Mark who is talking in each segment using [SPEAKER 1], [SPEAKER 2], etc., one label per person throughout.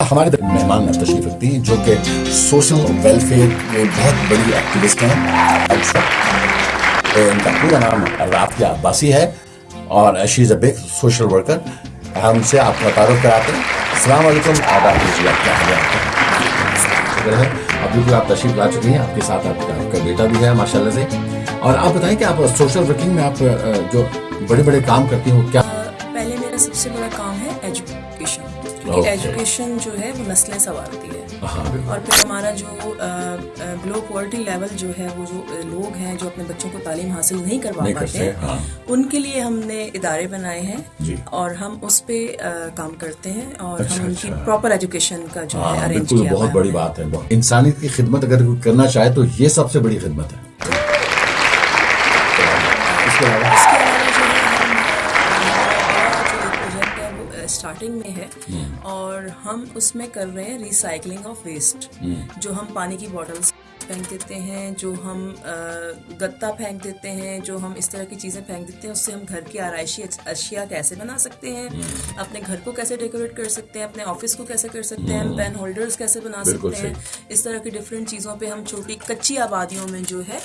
[SPEAKER 1] हमारे मेहमान तशरीफ़ रखती हैं, जो कि सोशल वेलफेयर में बहुत बड़ी एक्टिविस्ट हैं। इनका पूरा नाम राफिया अब्बासी है और she is a big social worker हमसे आपका तारुफ कराते हैं। अस्सलाम वालेकुम आदाब कीजिए आप क्या है? अभी भी आप तशरीफ़ ला चुकी हैं। आपके साथ आपका आपका बेटा भी है, माशाल्लाह से। और आप बताएँ कि आप सोशल वर्किंग में आप जो बड़े बड़े काम करती हैं, क्या
[SPEAKER 2] पहले मेरा सबसे बड़ा काम है एजुकेशन क्योंकि एजुकेशन जो है वो नस्लें संवारती है।
[SPEAKER 1] हाँ,
[SPEAKER 2] और फिर हमारा जो ग्लो पॉवर्टी लेवल जो है वो जो लोग हैं जो अपने बच्चों को तालीम हासिल नहीं करवा पाते हैं
[SPEAKER 1] हाँ।
[SPEAKER 2] उनके लिए हमने इदारे बनाए हैं और हम उस पर काम करते हैं और
[SPEAKER 1] अच्छा,
[SPEAKER 2] हम उनकी
[SPEAKER 1] अच्छा।
[SPEAKER 2] प्रॉपर एजुकेशन का जो है
[SPEAKER 1] हाँ
[SPEAKER 2] अरेंज किया
[SPEAKER 1] बहुत बड़ी बात है इंसानियत की खिदमत अगर करना चाहे तो ये सबसे बड़ी खिदमत है।
[SPEAKER 2] स्टार्टिंग में है और हम उसमें कर रहे हैं रिसाइकलिंग ऑफ़ वेस्ट जो हम पानी की बॉटल्स फेंक देते हैं जो हम गत्ता फेंक देते हैं जो हम इस तरह की चीज़ें फेंक देते हैं उससे हम घर की आरइशी अशिया कैसे बना सकते हैं अपने घर को कैसे डेकोरेट कर सकते हैं अपने ऑफ़िस को कैसे कर सकते हैं पेन होल्डर्स कैसे बना सकते हैं इस तरह की डिफरेंट चीज़ों पे हम छोटी कच्ची आबादियों में जो है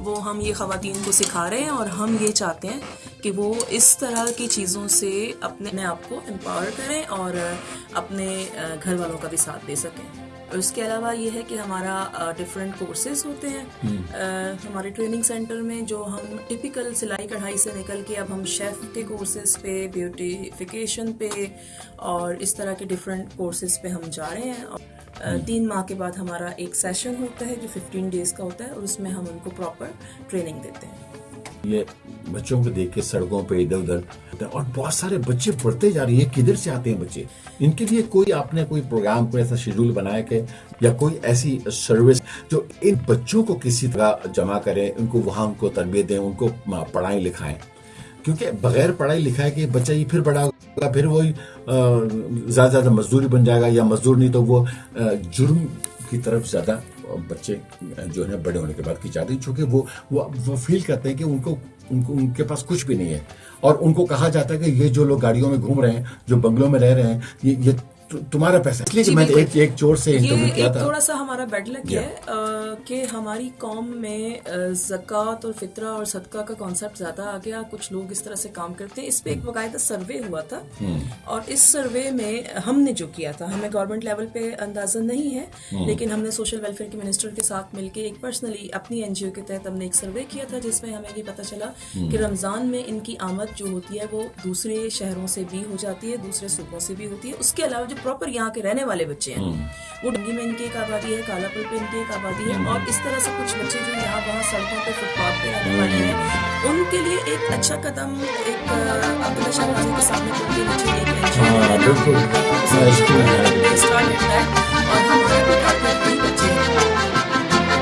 [SPEAKER 2] वो हम ये खातन को सिखा रहे हैं और हम ये चाहते हैं कि वो इस तरह की चीज़ों से अपने अपने आप को एम्पावर करें और अपने घर वालों का भी साथ दे सकें। और उसके अलावा ये है कि हमारा डिफरेंट कोर्सेज होते हैं। अ, हमारे ट्रेनिंग सेंटर में जो हम टिपिकल सिलाई कढ़ाई से निकल के अब हम शेफ़ के कोर्सेज पे ब्यूटिफिकेशन पे और इस तरह के डिफरेंट कोर्सेज पे हम जा रहे हैं। और तीन माह के बाद हमारा एक सेशन होता है जो 15 डेज़ का होता है और उसमें हम उनको प्रॉपर ट्रेनिंग देते हैं।
[SPEAKER 1] ये बच्चों को देख के सड़कों पे इधर उधर और बहुत सारे बच्चे पढ़ते जा रहे हैं, किधर से आते हैं बच्चे? इनके लिए कोई आपने कोई प्रोग्राम कोई ऐसा शेड्यूल बनाया के, या कोई ऐसी सर्विस जो इन बच्चों को किसी तरह जमा करे, उनको वहाँ उनको तरबियत दें, उनको पढ़ाई लिखाएँ? क्योंकि बगैर पढ़ाई लिखाए के बच्चा ये फिर बड़ा होगा, फिर वही ज़्यादा ज़्यादा मजदूरी बन जाएगा, या मजदूर नहीं तो वो जुर्म की तरफ़ ज़्यादा बच्चे जो है, बड़े होने के बाद की जाती है चूँकि वो वो वो फील करते हैं कि उनको उनको, उनके पास कुछ भी नहीं है। और उनको कहा जाता है कि ये जो लोग गाड़ियों में घूम रहे हैं, जो बंगलों में रह रहे हैं, ये ये तुम्हारा पैसा। इसलिए मैंने एक एक चोर से इंटरव्यू किया था।
[SPEAKER 2] थोड़ा सा हमारा बेड लक है कि हमारी कौम में ज़कात और फितरा और सदका का कॉन्सेप्ट ज़्यादा आ गया। कुछ लोग इस तरह से काम करते हैं। इस पे एक बाकायदा सर्वे हुआ था। और इस सर्वे में हमने जो किया था हमें गवर्नमेंट लेवल पे अंदाज़ा नहीं है लेकिन हमने सोशल वेलफेयर के मिनिस्टर के साथ मिलकर एक पर्सनली अपनी एनजीओ के तहत हमने एक सर्वे किया था जिसमें हमें ये पता चला कि रमज़ान में इनकी आमद जो होती है वो दूसरे शहरों से भी हो जाती है दूसरे सूबों से भी होती है। उसके अलावा जो प्रॉपर यहाँ के रहने वाले बच्चे हैं। वो डंगी में इनकी एक आबादी है कालापुर पे इनकी एक आबादी है और इस तरह से कुछ बच्चे जो यहाँ वहाँ सड़कों पे फुटपाथ पे रहने वाले हैं उनके लिए एक अच्छा कदम एक शाह के सामने नीचे एक